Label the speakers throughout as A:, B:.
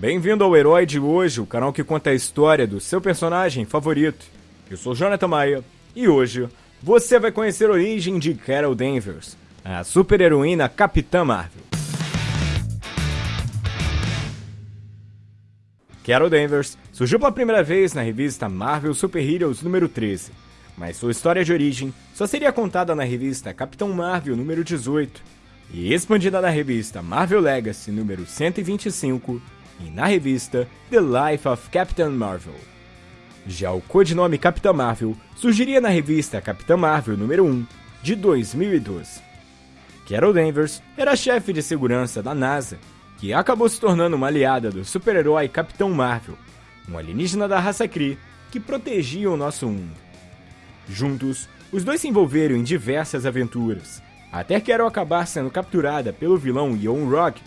A: Bem-vindo ao Herói de hoje, o canal que conta a história do seu personagem favorito. Eu sou Jonathan Maia e hoje você vai conhecer a origem de Carol Danvers, a super-heroína Capitã Marvel. Carol Danvers surgiu pela primeira vez na revista Marvel Super Heroes número 13, mas sua história de origem só seria contada na revista Capitão Marvel número 18 e expandida na revista Marvel Legacy número 125 e na revista The Life of Captain Marvel. Já o codinome Capitã Marvel surgiria na revista Capitã Marvel número 1 de 2012. Carol Danvers era chefe de segurança da NASA, que acabou se tornando uma aliada do super-herói Capitão Marvel, um alienígena da raça Kree que protegia o nosso mundo. Juntos, os dois se envolveram em diversas aventuras, até Carol acabar sendo capturada pelo vilão Yon Rock,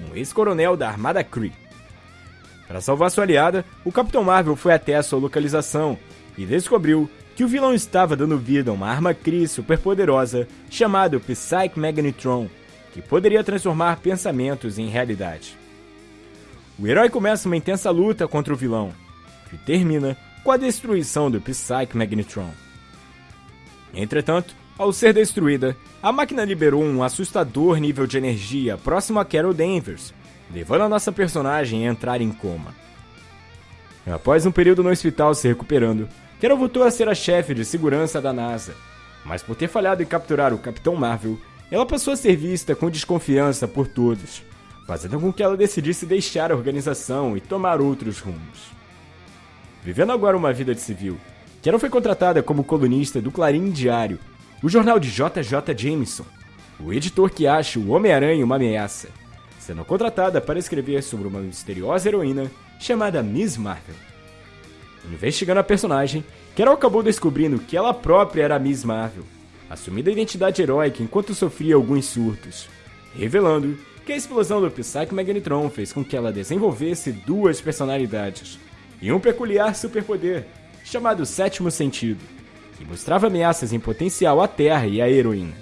A: um ex-coronel da Armada Kree. Para salvar sua aliada, o Capitão Marvel foi até a sua localização e descobriu que o vilão estava dando vida a uma arma Kree superpoderosa chamada Psyche Magnetron, que poderia transformar pensamentos em realidade. O herói começa uma intensa luta contra o vilão, que termina com a destruição do Psyche Magnetron. Entretanto, ao ser destruída, a máquina liberou um assustador nível de energia próximo a Carol Danvers, levando a nossa personagem a entrar em coma. Após um período no hospital se recuperando, Carol voltou a ser a chefe de segurança da NASA, mas por ter falhado em capturar o Capitão Marvel, ela passou a ser vista com desconfiança por todos, fazendo com que ela decidisse deixar a organização e tomar outros rumos. Vivendo agora uma vida de civil, Carol foi contratada como colunista do Clarim Diário, o jornal de JJ Jameson, o editor que acha o Homem-Aranha uma ameaça, sendo contratada para escrever sobre uma misteriosa heroína chamada Miss Marvel. Investigando a personagem, Carol acabou descobrindo que ela própria era Miss Marvel, assumindo a identidade heróica enquanto sofria alguns surtos, revelando que a explosão do Psyche Magnetron fez com que ela desenvolvesse duas personalidades e um peculiar superpoder chamado Sétimo Sentido, que mostrava ameaças em potencial à Terra e à heroína.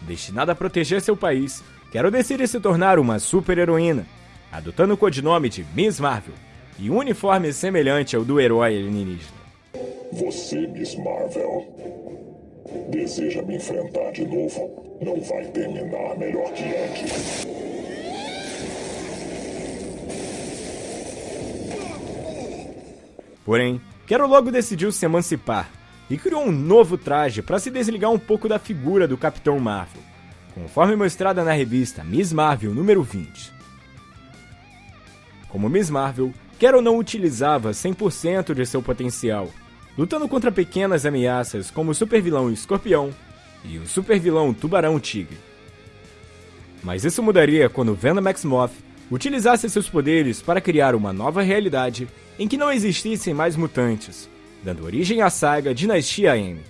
A: Destinada a proteger seu país, Carol decide se tornar uma super-heroína, adotando o codinome de Miss Marvel e um uniforme semelhante ao do herói alienígena.
B: Você, Miss Marvel, deseja me enfrentar de novo? Não vai terminar melhor que antes.
A: Porém, Carol logo decidiu se emancipar e criou um novo traje para se desligar um pouco da figura do Capitão Marvel conforme mostrada na revista Miss Marvel número 20. Como Miss Marvel, Carol não utilizava 100% de seu potencial, lutando contra pequenas ameaças como o supervilão Escorpião e o supervilão Tubarão Tigre. Mas isso mudaria quando Venom Moth utilizasse seus poderes para criar uma nova realidade em que não existissem mais mutantes, dando origem à saga Dinastia M.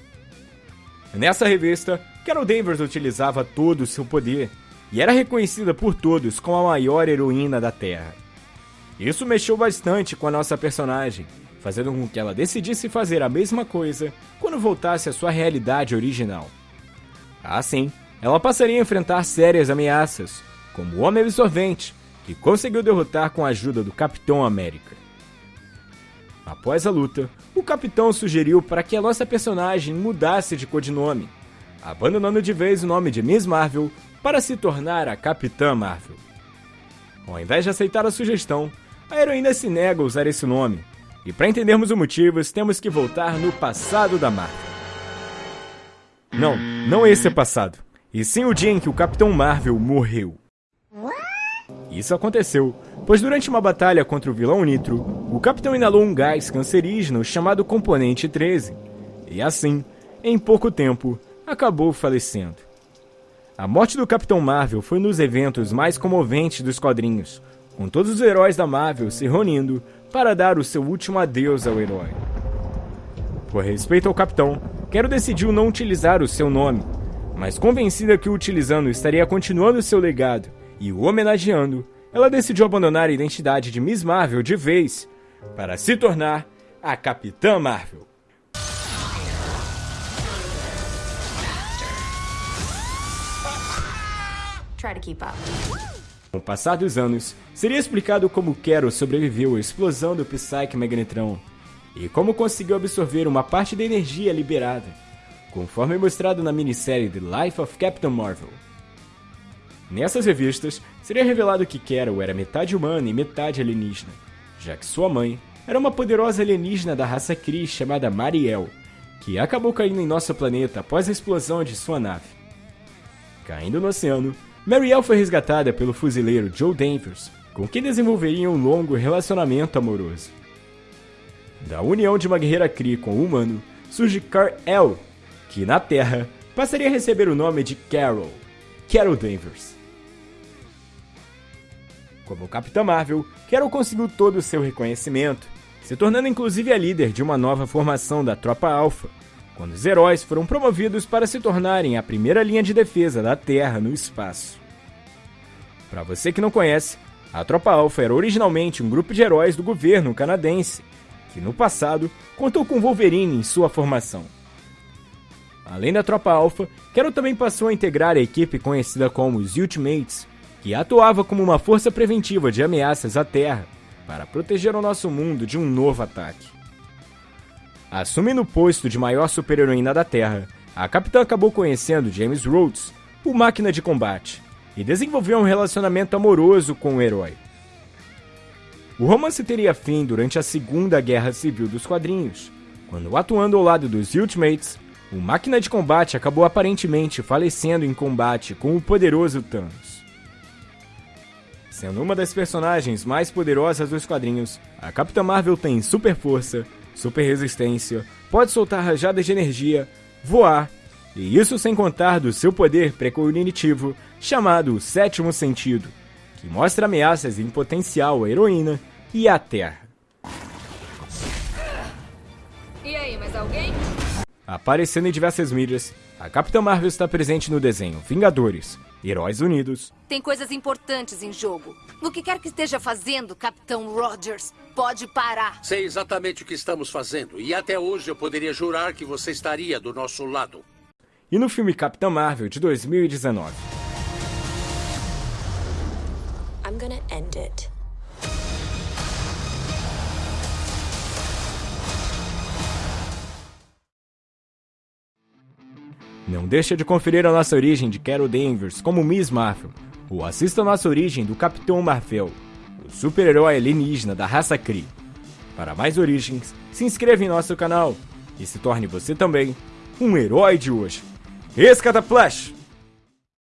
A: Nessa revista, Carol Danvers utilizava todo o seu poder e era reconhecida por todos como a maior heroína da Terra. Isso mexeu bastante com a nossa personagem, fazendo com que ela decidisse fazer a mesma coisa quando voltasse à sua realidade original. Assim, ela passaria a enfrentar sérias ameaças, como o Homem Absorvente, que conseguiu derrotar com a ajuda do Capitão América. Após a luta, o Capitão sugeriu para que a nossa personagem mudasse de codinome abandonando de vez o nome de Miss Marvel para se tornar a Capitã Marvel. Ao invés de aceitar a sugestão, a heroína se nega a usar esse nome, e para entendermos os motivos, temos que voltar no passado da Marvel. Não, não esse é passado, e sim o dia em que o Capitão Marvel morreu. Isso aconteceu, pois durante uma batalha contra o vilão Nitro, o Capitão inalou um gás cancerígeno chamado Componente 13, e assim, em pouco tempo, acabou falecendo. A morte do Capitão Marvel foi um dos eventos mais comoventes dos quadrinhos, com todos os heróis da Marvel se reunindo para dar o seu último adeus ao herói. Por respeito ao Capitão, Quero decidiu não utilizar o seu nome, mas convencida que o utilizando estaria continuando seu legado e o homenageando, ela decidiu abandonar a identidade de Miss Marvel de vez para se tornar a Capitã Marvel. Com o passar dos anos, seria explicado como Carol sobreviveu à explosão do Psyche Magnetron e como conseguiu absorver uma parte da energia liberada, conforme mostrado na minissérie The Life of Captain Marvel. Nessas revistas, seria revelado que Carol era metade humana e metade alienígena, já que sua mãe era uma poderosa alienígena da raça Kree chamada Mariel, que acabou caindo em nosso planeta após a explosão de sua nave. Caindo no oceano, Mariel foi resgatada pelo fuzileiro Joe Danvers, com quem desenvolveria um longo relacionamento amoroso. Da união de uma guerreira Kree com um humano, surge Kar-El, que na Terra passaria a receber o nome de Carol, Carol Danvers. Como Capitã Marvel, Carol conseguiu todo o seu reconhecimento, se tornando inclusive a líder de uma nova formação da Tropa Alpha, quando os heróis foram promovidos para se tornarem a primeira linha de defesa da Terra no espaço. Para você que não conhece, a Tropa Alpha era originalmente um grupo de heróis do governo canadense, que no passado contou com Wolverine em sua formação. Além da Tropa Alpha, Carol também passou a integrar a equipe conhecida como os Ultimates, que atuava como uma força preventiva de ameaças à Terra para proteger o nosso mundo de um novo ataque. Assumindo o posto de maior super-heroína da Terra, a capitã acabou conhecendo James Rhodes, o máquina de combate, e desenvolveu um relacionamento amoroso com o herói. O romance teria fim durante a Segunda Guerra Civil dos quadrinhos, quando, atuando ao lado dos Ultimates, o máquina de combate acabou aparentemente falecendo em combate com o poderoso Thanos. Sendo uma das personagens mais poderosas dos quadrinhos, a Capitã Marvel tem super força, super resistência, pode soltar rajadas de energia, voar, e isso sem contar do seu poder precognitivo chamado Sétimo Sentido, que mostra ameaças em potencial à heroína e à Terra.
C: E aí, mais alguém?
A: Aparecendo em diversas mídias, a Capitã Marvel está presente no desenho Vingadores, Heróis Unidos.
C: Tem coisas importantes em jogo. O que quer que esteja fazendo, Capitão Rogers, pode parar.
D: Sei exatamente o que estamos fazendo. E até hoje eu poderia jurar que você estaria do nosso lado.
A: E no filme Capitã Marvel de 2019. I'm gonna end it. Não deixa de conferir a nossa origem de Carol Danvers como Miss Marvel, ou assista a nossa origem do Capitão Marvel, o super-herói alienígena da raça Kree. Para mais origens, se inscreva em nosso canal e se torne você também um herói de hoje. Escata Flash!